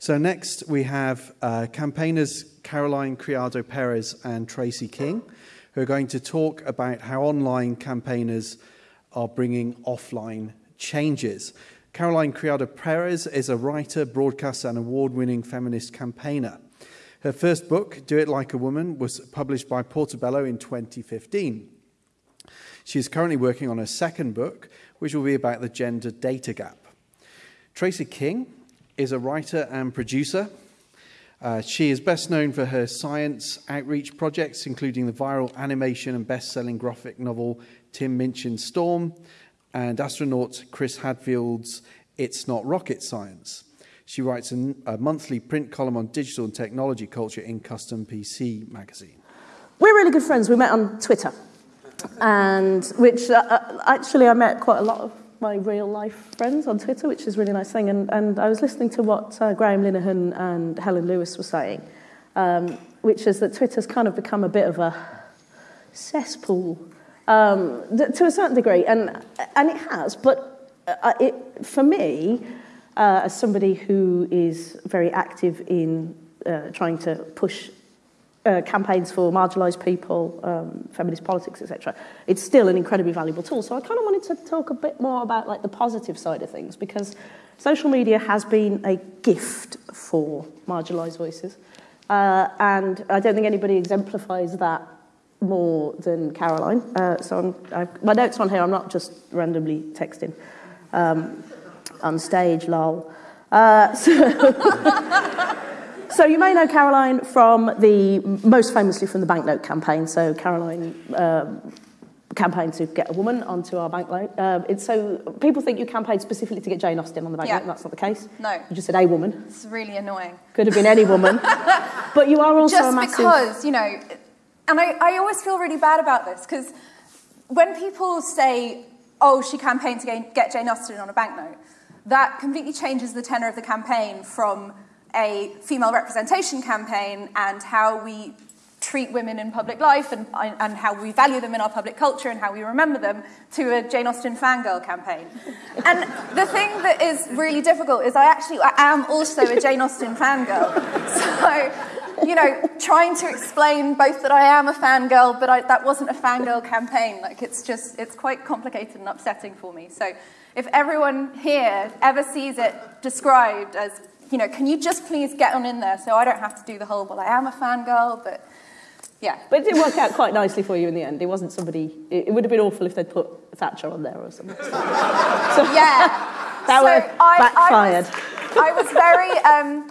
So next we have uh, campaigners Caroline Criado Perez and Tracy King, who are going to talk about how online campaigners are bringing offline changes. Caroline Criado Perez is a writer, broadcaster, and award winning feminist campaigner. Her first book, Do It Like a Woman, was published by Portobello in 2015. She is currently working on her second book, which will be about the gender data gap. Tracy King is a writer and producer. Uh, she is best known for her science outreach projects, including the viral animation and best selling graphic novel Tim Minchin's Storm and astronaut Chris Hadfield's It's Not Rocket Science. She writes a, a monthly print column on digital and technology culture in Custom PC magazine. We're really good friends. We met on Twitter, and which uh, uh actually I met quite a lot of my real life friends on Twitter, which is a really nice thing. And, and I was listening to what uh, Graham Linehan and Helen Lewis were saying, um, which is that Twitter's kind of become a bit of a cesspool um, to a certain degree, and, and it has. But uh, it, for me, uh, as somebody who is very active in uh, trying to push uh, campaigns for marginalised people, um, feminist politics, etc., it's still an incredibly valuable tool. So I kind of wanted to talk a bit more about like the positive side of things because social media has been a gift for marginalised voices, uh, and I don't think anybody exemplifies that more than Caroline. Uh, so my notes on here, I'm not just randomly texting um, on stage, lol. Uh, so So you may know Caroline from the, most famously from the banknote campaign. So Caroline um, campaigned to get a woman onto our banknote. Uh, it's so people think you campaigned specifically to get Jane Austen on the banknote. Yeah. That's not the case. No. You just said a woman. It's really annoying. Could have been any woman. but you are also just massive... because you know, and I, I always feel really bad about this because when people say, "Oh, she campaigned to get Jane Austen on a banknote," that completely changes the tenor of the campaign from a female representation campaign and how we treat women in public life and, and how we value them in our public culture and how we remember them to a Jane Austen fangirl campaign. And the thing that is really difficult is I actually I am also a Jane Austen fangirl. So, you know, trying to explain both that I am a fangirl, but I, that wasn't a fangirl campaign. Like, it's just, it's quite complicated and upsetting for me. So, if everyone here ever sees it described as you know, can you just please get on in there so I don't have to do the whole, well, I am a fangirl, but yeah. But it did work out quite nicely for you in the end. It wasn't somebody, it, it would have been awful if they'd put Thatcher on there or something. So, yeah. That so I, backfired. I was, I was very, um,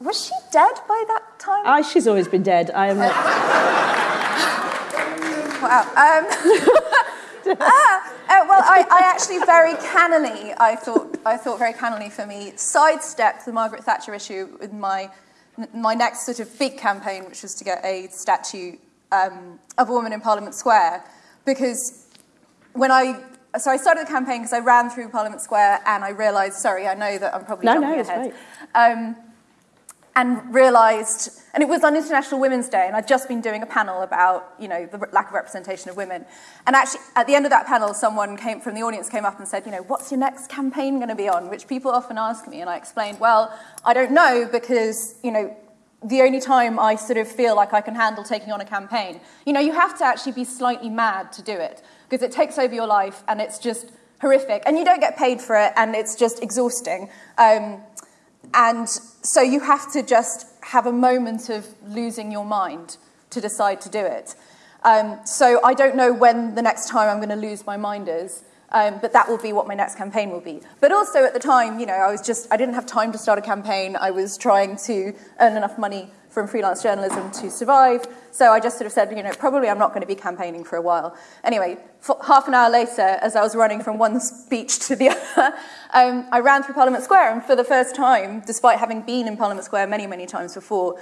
was she dead by that time? Ah, she's always been dead. I am. wow. Um, ah, uh, well, I, I, actually very cannily, I thought, I thought very cannily for me, sidestepped the Margaret Thatcher issue with my, my next sort of big campaign, which was to get a statue um, of a woman in Parliament Square. Because when I, so I started the campaign because I ran through Parliament Square and I realised, sorry, I know that I'm probably no, jumping no, ahead. Um, and realised, and it was on International Women's Day, and I'd just been doing a panel about, you know, the lack of representation of women. And actually, at the end of that panel, someone came from the audience came up and said, you know, what's your next campaign going to be on? Which people often ask me, and I explained, well, I don't know because, you know, the only time I sort of feel like I can handle taking on a campaign, you know, you have to actually be slightly mad to do it because it takes over your life and it's just horrific, and you don't get paid for it, and it's just exhausting. Um, and so you have to just have a moment of losing your mind to decide to do it. Um, so I don't know when the next time I'm going to lose my mind is, um, but that will be what my next campaign will be. But also at the time, you know, I was just, I didn't have time to start a campaign. I was trying to earn enough money from freelance journalism to survive. So I just sort of said, you know, probably I'm not going to be campaigning for a while. Anyway, half an hour later, as I was running from one speech to the other, um, I ran through Parliament Square, and for the first time, despite having been in Parliament Square many, many times before,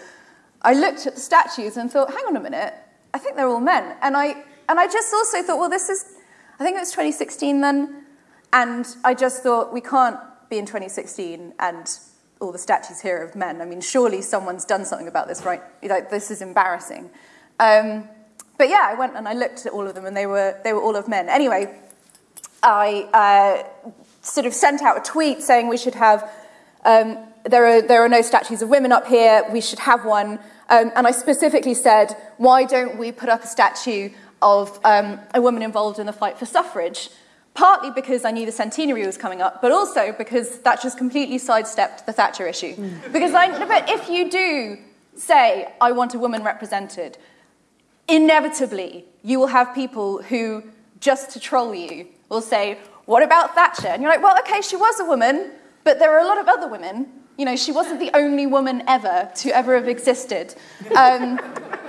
I looked at the statues and thought, hang on a minute, I think they're all men. And I, and I just also thought, well, this is, I think it was 2016 then, and I just thought, we can't be in 2016 and all the statues here of men. I mean, surely someone's done something about this, right? Like, this is embarrassing. Um, but yeah, I went and I looked at all of them, and they were, they were all of men. Anyway, I uh, sort of sent out a tweet saying we should have um, there, are, there are no statues of women up here, we should have one. Um, and I specifically said, why don't we put up a statue of um, a woman involved in the fight for suffrage? Partly because I knew the centenary was coming up, but also because that just completely sidestepped the Thatcher issue. Mm. Because I, but if you do say, I want a woman represented, inevitably you will have people who, just to troll you, will say, What about Thatcher? And you're like, Well, okay, she was a woman, but there are a lot of other women. You know, she wasn't the only woman ever to ever have existed. Um,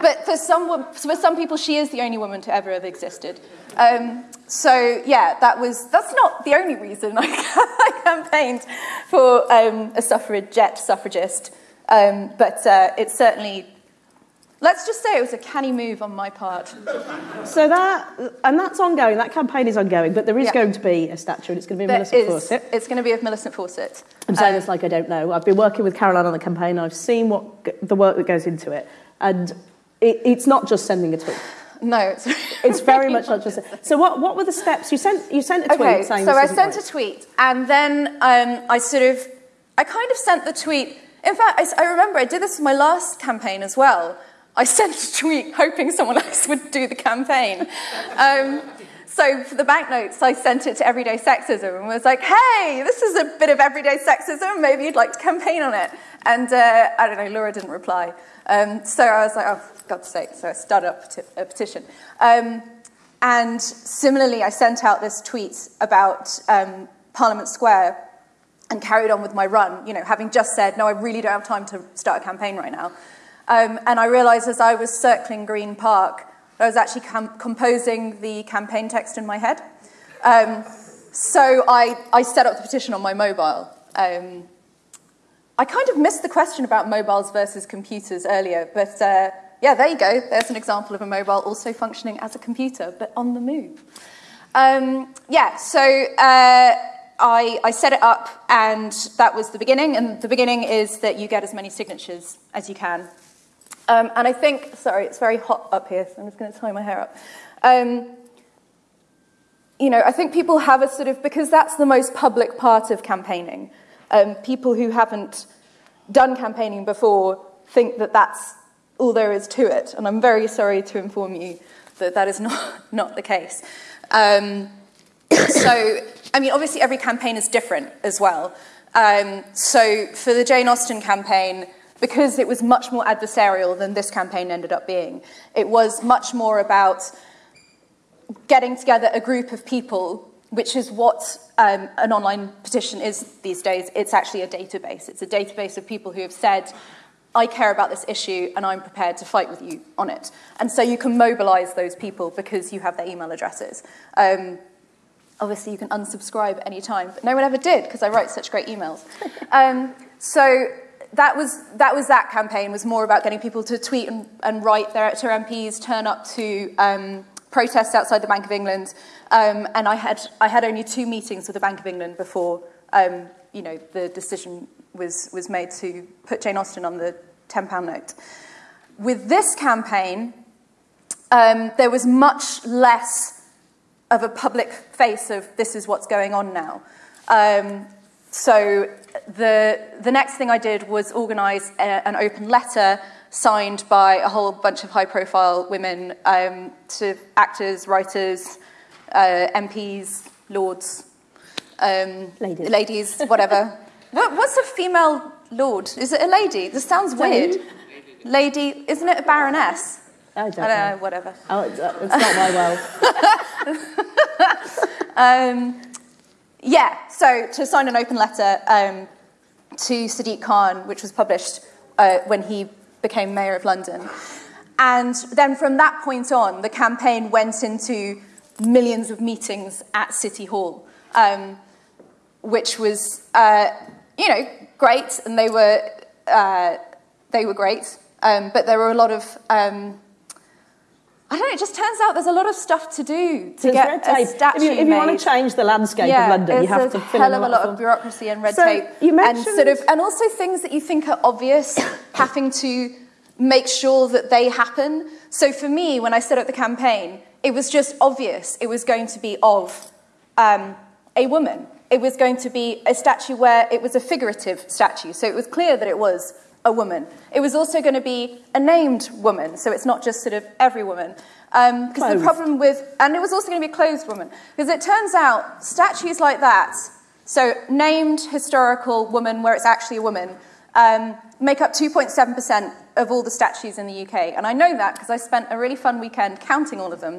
but for some, for some people, she is the only woman to ever have existed. Um, so yeah, that was that's not the only reason I, I campaigned for um, a suffragette suffragist, um, but uh, it's certainly Let's just say it was a canny move on my part. So that, and that's ongoing, that campaign is ongoing, but there is yeah. going to be a statue and it's going to be there Millicent is, Fawcett. It's going to be of Millicent Fawcett. I'm saying um, this like I don't know. I've been working with Caroline on the campaign, I've seen what the work that goes into it, and it, it's not just sending a tweet. No, it's, it's very much not just. So what, what were the steps? You sent you sent a tweet okay, saying. So I sent right. a tweet, and then um, I sort of I kind of sent the tweet. In fact, I, I remember I did this in my last campaign as well. I sent a tweet hoping someone else would do the campaign. Um, so for the banknotes, I sent it to Everyday Sexism and was like, hey, this is a bit of everyday sexism. Maybe you'd like to campaign on it. And uh, I don't know, Laura didn't reply. Um, so I was like, oh, God's sake. So I started up a petition. Um, and similarly, I sent out this tweet about um, Parliament Square and carried on with my run, you know, having just said, no, I really don't have time to start a campaign right now. Um, and I realized as I was circling Green Park, I was actually composing the campaign text in my head. Um, so I, I set up the petition on my mobile. Um, I kind of missed the question about mobiles versus computers earlier, but uh, yeah, there you go. There's an example of a mobile also functioning as a computer, but on the move. Um, yeah, so uh, I, I set it up, and that was the beginning. And the beginning is that you get as many signatures as you can um, and I think, sorry, it's very hot up here, so I'm just going to tie my hair up. Um, you know, I think people have a sort of, because that's the most public part of campaigning, um, people who haven't done campaigning before think that that's all there is to it. And I'm very sorry to inform you that that is not, not the case. Um, so, I mean, obviously every campaign is different as well. Um, so for the Jane Austen campaign, because it was much more adversarial than this campaign ended up being. It was much more about getting together a group of people, which is what um, an online petition is these days. It's actually a database. It's a database of people who have said, I care about this issue and I'm prepared to fight with you on it. And so you can mobilize those people because you have their email addresses. Um, obviously, you can unsubscribe any time, but no one ever did because I write such great emails. Um, so that was that was that campaign was more about getting people to tweet and, and write their to MPs, turn up to um, protests outside the Bank of England, um, and I had I had only two meetings with the Bank of England before um, you know the decision was was made to put Jane Austen on the ten pound note. With this campaign, um, there was much less of a public face of this is what's going on now. Um, so the, the next thing I did was organise an open letter signed by a whole bunch of high-profile women um, to actors, writers, uh, MPs, lords, um, ladies. ladies, whatever. what, what's a female lord? Is it a lady? This sounds weird. Lady, isn't it a baroness? I don't, I don't know. know. Whatever. Oh, it's, uh, it's not my world. um, yeah, so to sign an open letter um, to Sadiq Khan, which was published uh, when he became mayor of London. And then from that point on, the campaign went into millions of meetings at City Hall, um, which was, uh, you know, great, and they were, uh, they were great. Um, but there were a lot of um, I don't know, it just turns out there's a lot of stuff to do to there's get a statue If you, if you want to change the landscape yeah, of London, you have to fill hell in of a lot, of, of bureaucracy and red so tape. You mentioned... And, sort of, and also things that you think are obvious, having to make sure that they happen. So for me, when I set up the campaign, it was just obvious it was going to be of um, a woman. It was going to be a statue where it was a figurative statue. So it was clear that it was a woman. It was also going to be a named woman, so it's not just sort of every woman. Because um, the problem with, and it was also going to be a clothed woman, because it turns out statues like that, so named historical woman where it's actually a woman, um, make up 2.7% of all the statues in the UK. And I know that because I spent a really fun weekend counting all of them.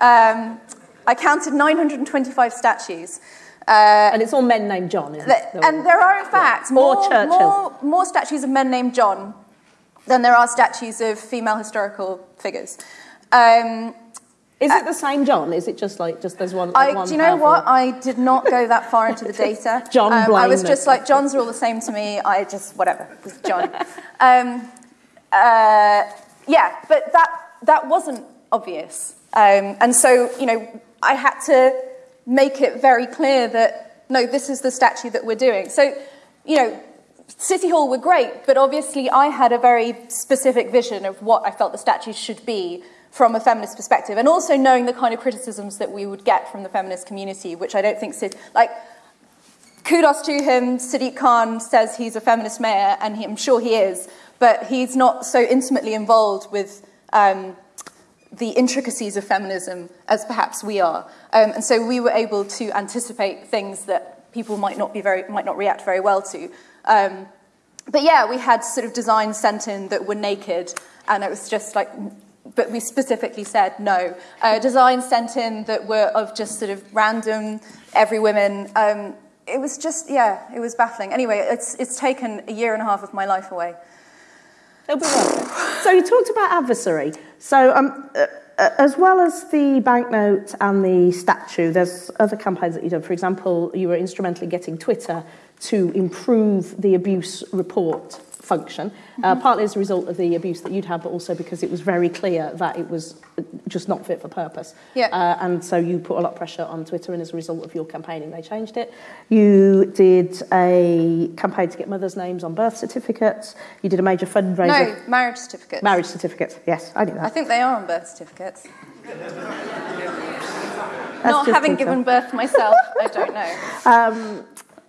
Um, I counted 925 statues. Uh, and it's all men named John, isn't it? And there are, in fact, more, more, more statues of men named John than there are statues of female historical figures. Um, is it the same John? Is it just like just there's one? I, one do you know powerful? what? I did not go that far into the data. John um, I was just like Johns are all the same to me. I just whatever. John. um, uh, yeah, but that that wasn't obvious, um, and so you know I had to make it very clear that, no, this is the statue that we're doing. So, you know, City Hall were great, but obviously I had a very specific vision of what I felt the statues should be from a feminist perspective, and also knowing the kind of criticisms that we would get from the feminist community, which I don't think, like, kudos to him, Sadiq Khan says he's a feminist mayor, and he, I'm sure he is, but he's not so intimately involved with um, the intricacies of feminism as perhaps we are. Um, and so we were able to anticipate things that people might not, be very, might not react very well to. Um, but yeah, we had sort of designs sent in that were naked, and it was just like, but we specifically said no. Uh, designs sent in that were of just sort of random, every women. Um, it was just, yeah, it was baffling. Anyway, it's, it's taken a year and a half of my life away. It'll be So you talked about adversary. So um, uh, uh, as well as the banknote and the statue, there's other campaigns that you've done. For example, you were instrumental in getting Twitter to improve the abuse report function, uh, mm-hmm. partly as a result of the abuse that you'd had, but also because it was very clear that it was just not fit for purpose. Yeah. Uh, and so you put a lot of pressure on Twitter, and as a result of your campaigning, they changed it. You did a campaign to get mothers' names on birth certificates. You did a major fundraiser. No, marriage certificates. Marriage certificates, yes, I knew that. I think they are on birth certificates. Not having given birth myself, I don't know. Um,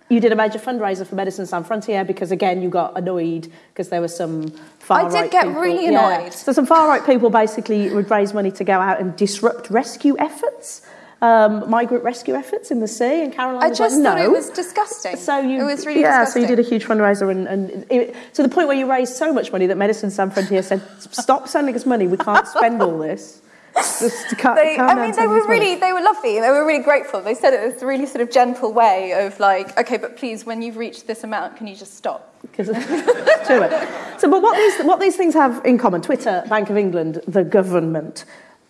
you did a major fundraiser for Médecins Sans Frontières because again you got annoyed because there were some far I did get people. really annoyed. Yeah. So some far right people basically would raise money to go out and disrupt rescue efforts. Um, migrant rescue efforts in the sea, and Caroline I was just like, thought no. it was disgusting. So you, it was really yeah. Disgusting. So you did a huge fundraiser, and, and it, to the point where you raised so much money that Médecins Sans Frontières said, "Stop sending us money. We can't spend all this." Just cut, they, I mean, they were really, they were lovely. They were really grateful. They said it was a really sort of gentle way of like, okay, but please, when you've reached this amount, can you just stop? Because. So, but what these, what these things have in common, Twitter, Bank of England, the government,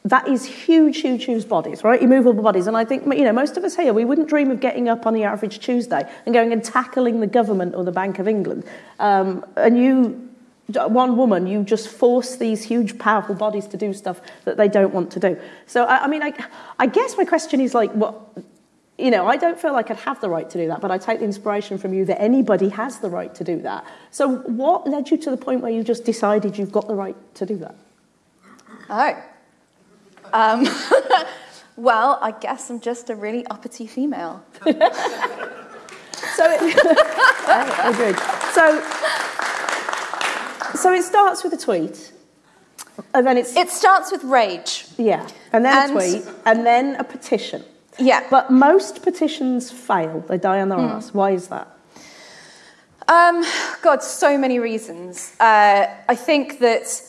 that is huge, huge, huge bodies, right? Immovable bodies. And I think, you know, most of us here, we wouldn't dream of getting up on the average Tuesday and going and tackling the government or the Bank of England. Um, and you one woman, you just force these huge, powerful bodies to do stuff that they don't want to do. So, I, I mean, I, I guess my question is like, what, you know, I don't feel like I'd have the right to do that, but I take the inspiration from you that anybody has the right to do that. So, what led you to the point where you just decided you've got the right to do that? Oh. Um, well, I guess I'm just a really uppity female. so, it, I agreed. So, so it starts with a tweet. And then it's. It starts with rage. Yeah. And then and, a tweet. And then a petition. Yeah. But most petitions fail, they die on their mm. ass. Why is that? Um, God, so many reasons. Uh, I think that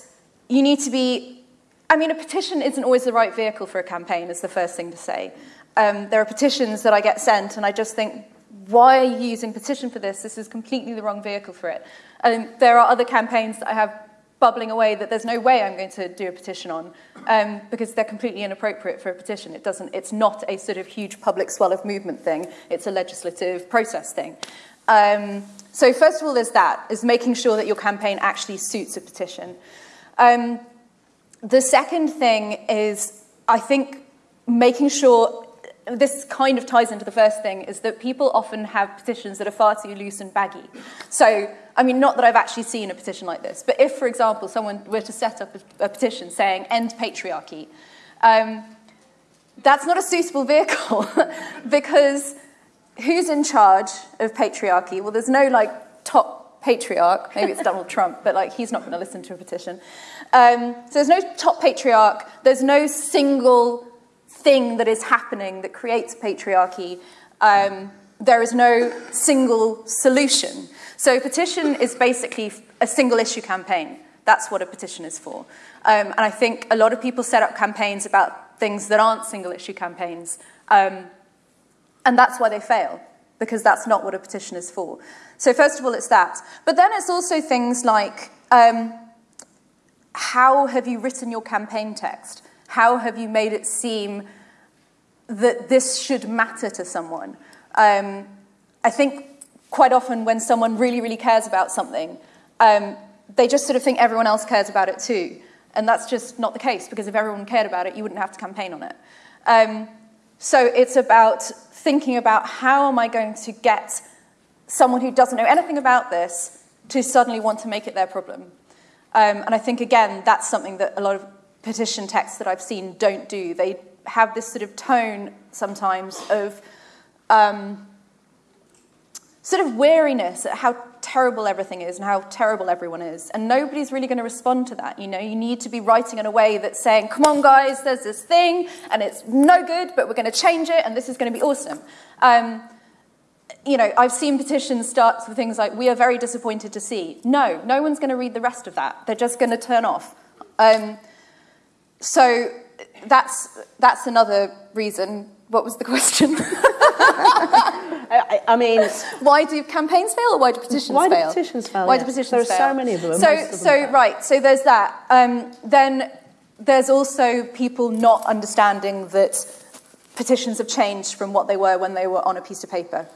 you need to be. I mean, a petition isn't always the right vehicle for a campaign, is the first thing to say. Um, there are petitions that I get sent, and I just think, why are you using petition for this? This is completely the wrong vehicle for it. There are other campaigns that I have bubbling away that there's no way I'm going to do a petition on um, because they're completely inappropriate for a petition. It doesn't, it's not a sort of huge public swell of movement thing. It's a legislative process thing. Um, so first of all, there's that, is making sure that your campaign actually suits a petition. Um, the second thing is, I think, making sure this kind of ties into the first thing, is that people often have petitions that are far too loose and baggy. So, I mean, not that I've actually seen a petition like this, but if, for example, someone were to set up a, a petition saying end patriarchy, um, that's not a suitable vehicle because who's in charge of patriarchy? Well, there's no like top patriarch. Maybe it's Donald Trump, but like he's not going to listen to a petition. Um, so there's no top patriarch. There's no single thing that is happening that creates patriarchy. Um, there is no single solution. So a petition is basically a single issue campaign. That's what a petition is for. Um, and I think a lot of people set up campaigns about things that aren't single issue campaigns. Um, and that's why they fail, because that's not what a petition is for. So, first of all, it's that. But then it's also things like um, how have you written your campaign text? How have you made it seem that this should matter to someone? Um, I think quite often when someone really, really cares about something, um, they just sort of think everyone else cares about it too. And that's just not the case, because if everyone cared about it, you wouldn't have to campaign on it. Um, so it's about thinking about how am I going to get someone who doesn't know anything about this to suddenly want to make it their problem. Um, and I think, again, that's something that a lot of petition texts that I've seen don't do. They have this sort of tone sometimes of um, sort of weariness at how terrible everything is and how terrible everyone is. And nobody's really going to respond to that. You know, you need to be writing in a way that's saying, come on, guys, there's this thing and it's no good, but we're going to change it and this is going to be awesome. Um, you know, I've seen petitions start with things like, we are very disappointed to see. No, no one's going to read the rest of that. They're just going to turn off. Um, so that's, that's another reason. What was the question? I, I, mean, why do campaigns fail, or why do petitions why fail? Why do petitions fail? Why yeah. do petitions there fail? There are so many of them. So, of them so fail. right. So there's that. Um, then there's also people not understanding that petitions have changed from what they were when they were on a piece of paper.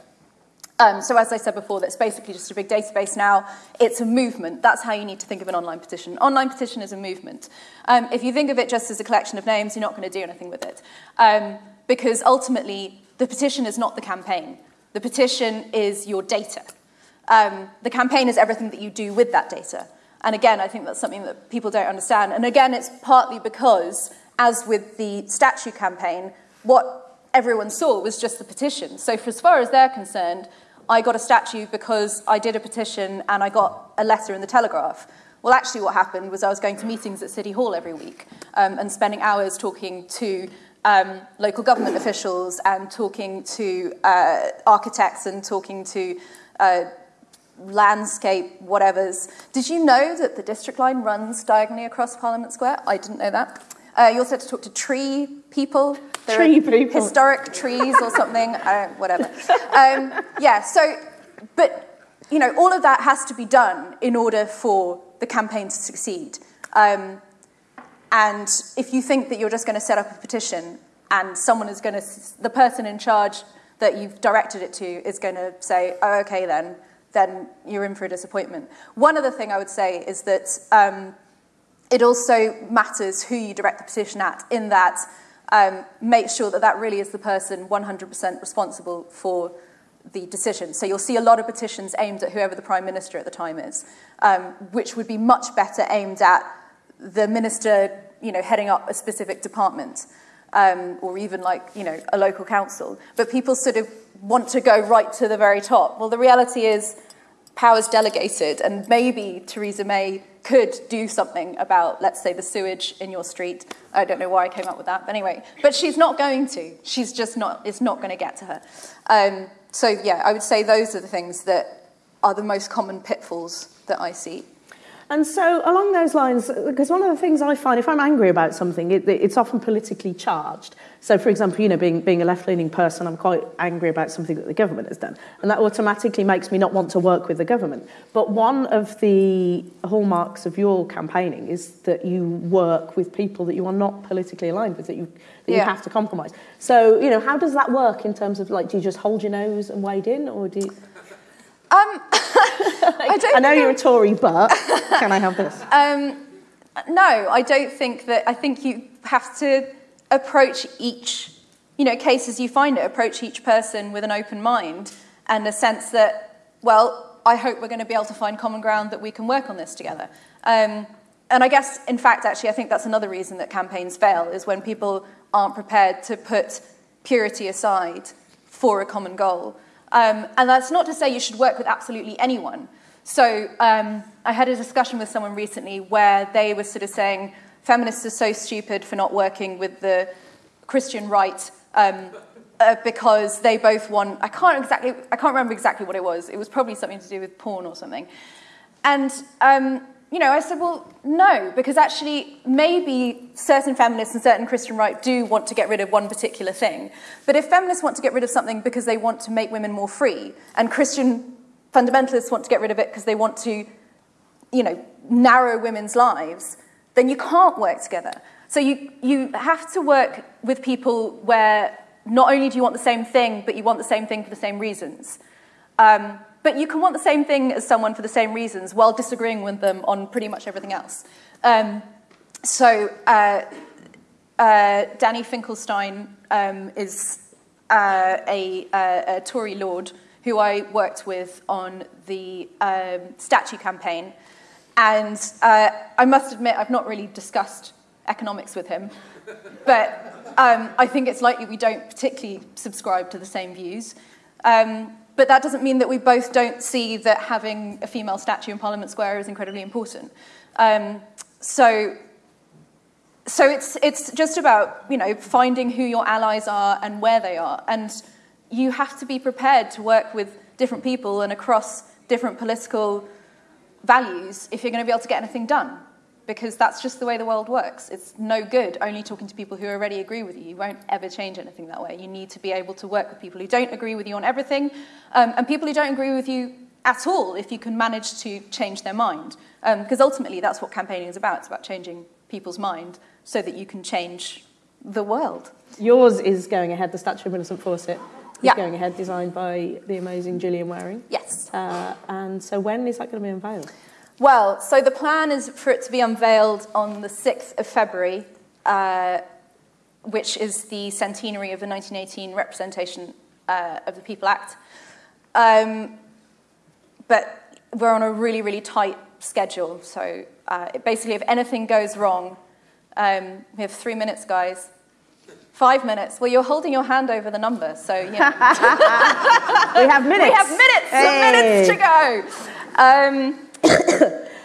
Um, so as I said before, that's basically just a big database now. It's a movement. That's how you need to think of an online petition. Online petition is a movement. Um, if you think of it just as a collection of names, you're not going to do anything with it. Um, because ultimately, the petition is not the campaign. The petition is your data. Um, the campaign is everything that you do with that data. And again, I think that's something that people don't understand. And again, it's partly because, as with the statue campaign, what everyone saw was just the petition. So, for as far as they're concerned, I got a statue because I did a petition and I got a letter in the Telegraph. Well, actually, what happened was I was going to meetings at City Hall every week um, and spending hours talking to um, local government officials and talking to uh, architects and talking to uh, landscape whatevers. Did you know that the district line runs diagonally across Parliament Square? I didn't know that. Uh, you also had to talk to tree people. There tree people. Historic trees or something, uh, whatever. Um, yeah, so, but, you know, all of that has to be done in order for the campaign to succeed. Um, and if you think that you're just going to set up a petition and someone is going to, the person in charge that you've directed it to is going to say, oh, okay, then, then you're in for a disappointment. One other thing I would say is that um, it also matters who you direct the petition at, in that um, make sure that that really is the person 100% responsible for the decision. So you'll see a lot of petitions aimed at whoever the Prime Minister at the time is, um, which would be much better aimed at the minister you know, heading up a specific department. Um, or even like you know a local council, but people sort of want to go right to the very top. Well, the reality is, power's delegated, and maybe Theresa May could do something about, let's say, the sewage in your street. I don't know why I came up with that, but anyway. But she's not going to. She's just not. It's not going to get to her. Um, so yeah, I would say those are the things that are the most common pitfalls that I see. And so, along those lines, because one of the things I find, if I'm angry about something, it, it's often politically charged. So, for example, you know, being, being a left-leaning person, I'm quite angry about something that the government has done. And that automatically makes me not want to work with the government. But one of the hallmarks of your campaigning is that you work with people that you are not politically aligned with, that you, that yeah. you have to compromise. So, you know, how does that work in terms of, like, do you just hold your nose and wade in, or do you... Um, I, I, know you're a Tory, but can I have this? Um, no, I don't think that. I think you have to approach each, you know, case as you find it. Approach each person with an open mind and a sense that, well, I hope we're going to be able to find common ground that we can work on this together. Um, and I guess, in fact, actually, I think that's another reason that campaigns fail is when people aren't prepared to put purity aside for a common goal. Um, and that's not to say you should work with absolutely anyone. So um, I had a discussion with someone recently where they were sort of saying feminists are so stupid for not working with the Christian right um, uh, because they both want. I can't exactly. I can't remember exactly what it was. It was probably something to do with porn or something. And um, you know, I said, well, no, because actually, maybe certain feminists and certain Christian right do want to get rid of one particular thing. But if feminists want to get rid of something because they want to make women more free, and Christian fundamentalists want to get rid of it because they want to, you know, narrow women's lives, then you can't work together. So you, you have to work with people where not only do you want the same thing, but you want the same thing for the same reasons. Um, but you can want the same thing as someone for the same reasons while disagreeing with them on pretty much everything else. Um, so uh, uh, Danny Finkelstein um, is uh, a, a, Tory lord who I worked with on the um, statue campaign. And uh, I must admit, I've not really discussed economics with him, but um, I think it's likely we don't particularly subscribe to the same views. Um, but that doesn't mean that we both don't see that having a female statue in Parliament Square is incredibly important. Um, so, so it's, it's just about you know, finding who your allies are and where they are. And you have to be prepared to work with different people and across different political values if you're going to be able to get anything done because that's just the way the world works. It's no good only talking to people who already agree with you. You won't ever change anything that way. You need to be able to work with people who don't agree with you on everything um, and people who don't agree with you at all if you can manage to change their mind. Um, because ultimately, that's what campaigning is about. It's about changing people's mind so that you can change the world. Yours is going ahead, the statue of Millicent Fawcett. Is yeah. going ahead, designed by the amazing Gillian Wearing. Yes. Uh, and so when is that going to be unveiled? Well, so the plan is for it to be unveiled on the 6th of February, uh, which is the centenary of the 1918 Representation uh, of the People Act. Um, but we're on a really, really tight schedule. So uh, basically, if anything goes wrong, um, we have three minutes, guys. Five minutes. Well, you're holding your hand over the number, so you know. we have minutes. We have minutes. Hey. Minutes to go. Um,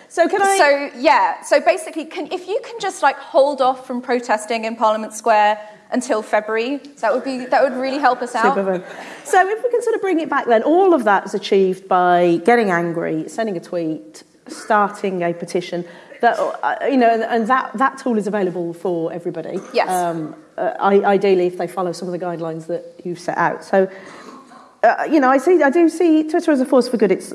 so can I? So yeah. So basically, can, if you can just like hold off from protesting in Parliament Square until February, that would be that would really help us out. Super so if we can sort of bring it back, then all of that is achieved by getting angry, sending a tweet, starting a petition. That uh, you know, and that that tool is available for everybody. Yes. Um, uh, ideally, if they follow some of the guidelines that you've set out. So. Uh, you know, I see, I do see Twitter as a force for good. It's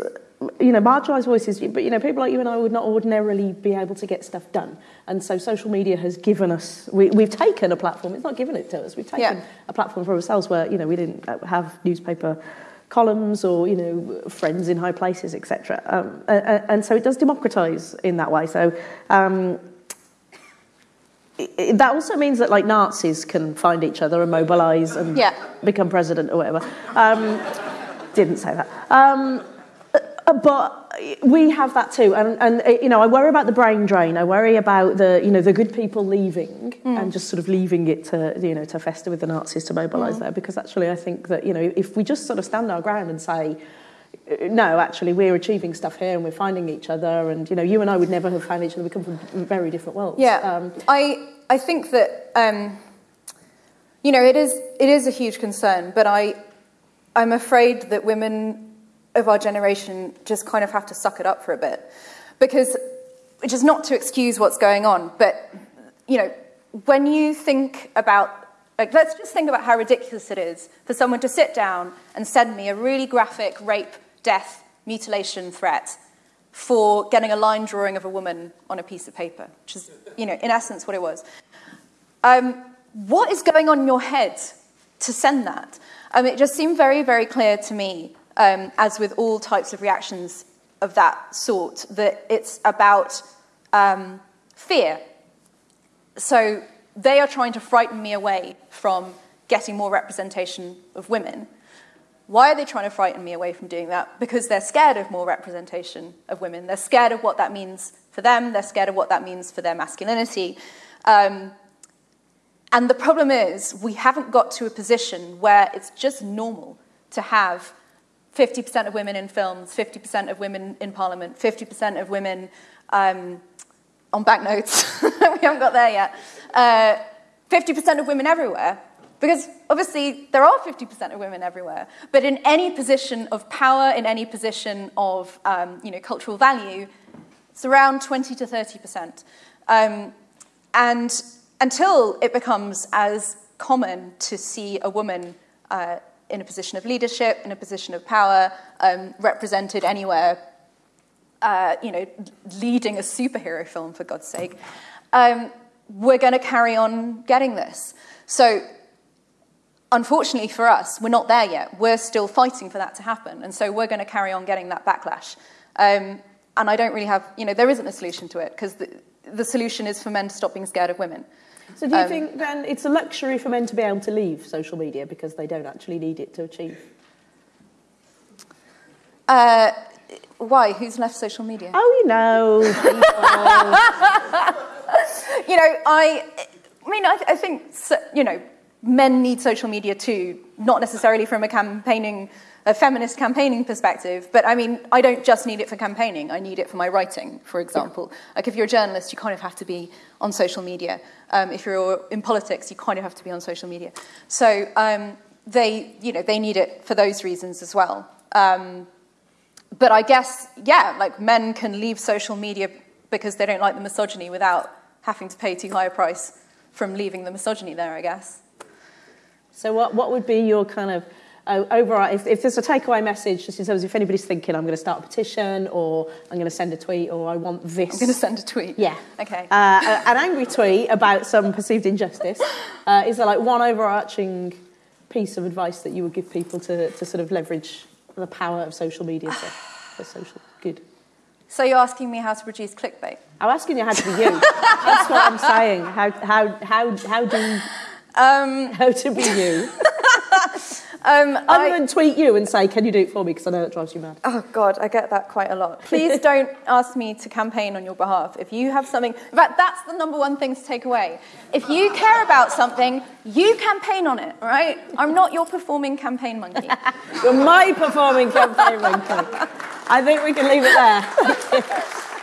you know, marginalised voices, but you know, people like you and I would not ordinarily be able to get stuff done. And so social media has given us, we, we've taken a platform, it's not given it to us, we've taken yeah. a platform for ourselves where, you know, we didn't have newspaper columns or, you know, friends in high places, etc. Um, and, and, so it does democratise in that way. So um, it, that also means that like Nazis can find each other and mobilise and yeah. become president or whatever. Um, didn't say that. But we have that too, and, and uh, you know, I worry about the brain drain. I worry about the you know the good people leaving mm. and just sort of leaving it to you know to fester with the Nazis to mobilise mm. there. Because actually, I think that you know if we just sort of stand our ground and say uh, no, actually, we're achieving stuff here and we're finding each other. And, you know, you and I would never have found each other. We come from very different worlds. Yeah. Um, I, I think that, um, you know, it is, it is a huge concern, but I, I'm afraid that women of our generation just kind of have to suck it up for a bit. Because, which is not to excuse what's going on, but, you know, when you think about, like, let's just think about how ridiculous it is for someone to sit down and send me a really graphic rape, death, mutilation threat for getting a line drawing of a woman on a piece of paper, which is, you know, in essence what it was. Um, what is going on in your head to send that? Um, it just seemed very, very clear to me um, as with all types of reactions of that sort, that it's about um, fear. So they are trying to frighten me away from getting more representation of women. Why are they trying to frighten me away from doing that? Because they're scared of more representation of women. They're scared of what that means for them. They're scared of what that means for their masculinity. Um, and the problem is, we haven't got to a position where it's just normal to have 50% of women in films, 50% of women in parliament, 50% of women um, on banknotes. we haven't got there yet. Uh, 50% of women everywhere. Because obviously there are 50% of women everywhere, but in any position of power, in any position of um, you know, cultural value, it's around 20 to 30%. Um, and until it becomes as common to see a woman uh, in a position of leadership, in a position of power, um, represented anywhere, uh, you know, leading a superhero film, for God's sake, um, we're going to carry on getting this. So, unfortunately for us, we're not there yet. We're still fighting for that to happen. And so we're going to carry on getting that backlash. Um, and I don't really have, you know, there isn't a solution to it because the, the solution is for men to stop being scared of women. So do you um, think then it's a luxury for men to be able to leave social media because they don't actually need it to achieve? Uh, why? Who's left social media? Oh, you know, you know, I, I mean, I, I think, you know, men need social media too, not necessarily from a campaigning a feminist campaigning perspective, but I mean, I don't just need it for campaigning, I need it for my writing, for example. Like if you're a journalist, you kind of have to be on social media. Um, if you're in politics, you kind of have to be on social media. So um, they, you know, they need it for those reasons as well. Um, but I guess, yeah, like men can leave social media because they don't like the misogyny without having to pay too high a price from leaving the misogyny there, I guess. So what, what would be your kind of uh, overall, if, if there's a takeaway message, just in terms of if anybody's thinking, I'm going to start a petition, or I'm going to send a tweet, or I want this. I'm going to send a tweet. Yeah. Okay. Uh, an angry tweet about some perceived injustice. Uh, is there like one overarching piece of advice that you would give people to, to sort of leverage the power of social media for, for social good? So you're asking me how to produce clickbait? I'm asking you how to be you. That's what I'm saying. How, how, how, how do um, how to be you? Um, Other I, than tweet you and say, can you do it for me? Because I know that drives you mad. Oh, God, I get that quite a lot. Please don't ask me to campaign on your behalf. If you have something, in fact, that's the number one thing to take away. If you care about something, you campaign on it, right? I'm not your performing campaign monkey. You're my performing campaign monkey. I think we can leave it there.